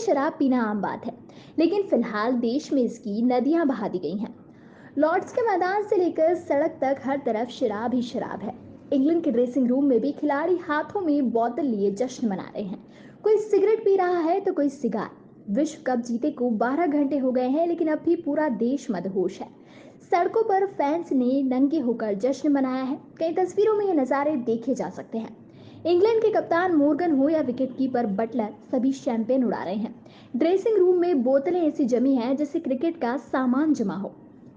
शराब पीना आम बात है, लेकिन फ़िलहाल देश में इसकी नदियाँ बहा दी गई हैं। लॉर्ड्स के मैदान से लेकर सड़क तक हर तरफ़ शराब ही शराब है। इंग्लैंड के ड्रेसिंग रूम में भी खिलाड़ी हाथों में बोतल लिए जश्न मना रहे हैं। कोई सिगरेट पी रहा है तो कोई सिगार। विश्व कप जीते को 12 घंटे हो गए हैं, लेकिन अब भी पूरा देश मदहोश है। सड़कों पर फैंस ने नंगे होकर जश्न मनाया है। कई तस्वीरों में ये नज़ारे देखे जा सकते हैं। इंग्लैंड के कप्तान मोर्गन हो या विकेट कीपर बटलर, सभी शैंपेन उड़ा रहे हैं। ड्रेसिंग रूम में बोतलें ऐसी जमी हैं जैसे क्रिकेट का सामान जमा हो।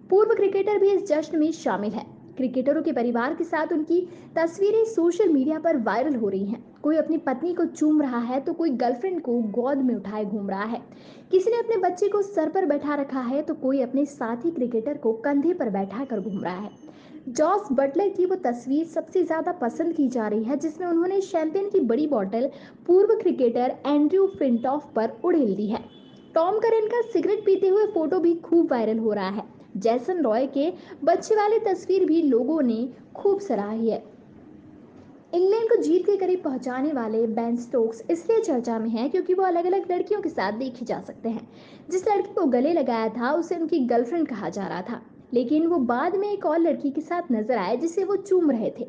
पूर्व क्रिकेटर भी इस जश्न में शामिल है। क्रिकेटरों के परिवार के साथ उनकी तस्वीरें सोशल मीडिया पर वायरल हो रही हैं। कोई अपनी पत्नी को चूम रहा है तो कोई गर्लफ्रेंड को गोद में उठाए घूम रहा है। किसी ने अपने बच्चे को सर पर बैठा रखा है तो कोई अपने साथी क्रिकेटर को कंधे पर बैठा कर घूम रहा है। जॉस बटलर की वो तस्वीर सबसे ज़्यादा पसंद की जा रही है, जिसमें उन्होंने शैंपियन की बड़ी बॉटल पूर्व क्रिकेटर एंड्रयू फिंटॉफ पर उड़ेल दी है। टॉम करेन का सिगरेट पीते हुए फ़ोटो भी खूब वायरल हो रहा है। जैसन रॉय के बच्चे वाली तस्वीर भी लोगों ने खूब सराही है। इंग्लैंड को जीत के करीब पहुँचाने वाले बैन स्टोक्स इसलिए चर्चा में है क्योंकि वो अलग अलग लड़कियों के साथ देखे जा सकते हैं। जिस लड़की को गले लगाया था, उसे उनकी गर्लफ्रेंड कहा जा रहा था। लेकिन वो बाद में एक और लड़की के साथ नज़र आए जिसे वो चूम रहे थे।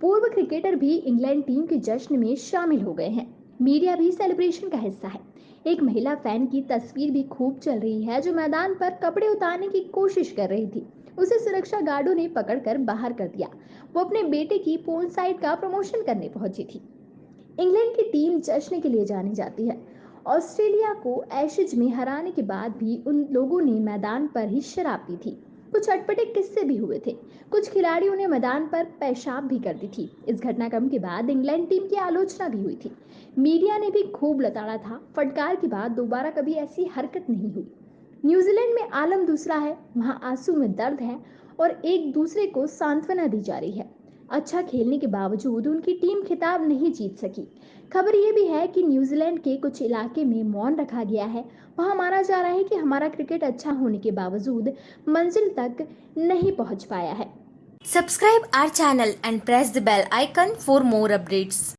पूर्व क्रिकेटर भी इंग्लैंड टीम के जश्न में शामिल हो गए हैं। मीडिया भी सेलिब्रेशन का हिस्सा है। एक महिला फ़ैन की तस्वीर भी खूब चल रही है, जो मैदान पर कपड़े उतारने की कोशिश कर रही थी। उसे सुरक्षा गार्डों ने पकड़कर बाहर कर दिया। वो अपने बेटे की पोन साइड का प्रमोशन करने पहुँची थी। इंग्लैंड की टीम जश्न के लिए जानी जाती है। ऑस्ट्रेलिया को एशेज में हराने के बाद भी उन लोगों ने मैदान पर ही शराब पी थी। कुछ अटपटे किस्से भी हुए थे। कुछ खिलाड़ियों ने मैदान पर पेशाब भी कर दी थी। इस घटनाक्रम के बाद इंग्लैंड टीम की आलोचना भी हुई थी। मीडिया ने भी खूब लताड़ा था। फटकार के बाद दोबारा कभी ऐसी हरकत नहीं हुई। न्यूजीलैंड में आलम दूसरा है, वहाँ आँसू में दर्द है और एक दूसरे को सांत्वना दी जा रही है। अच्छा खेलने के बावजूद उनकी टीम खिताब नहीं जीत सकी। खबर ये भी है कि न्यूजीलैंड के कुछ इलाके में मौन रखा गया है। वहाँ माना जा रहा है कि हमारा क्रिकेट अच्छा होने के बावजूद मंजिल तक नहीं पहुँच पाया है। Subscribe our channel and press the bell icon for more updates.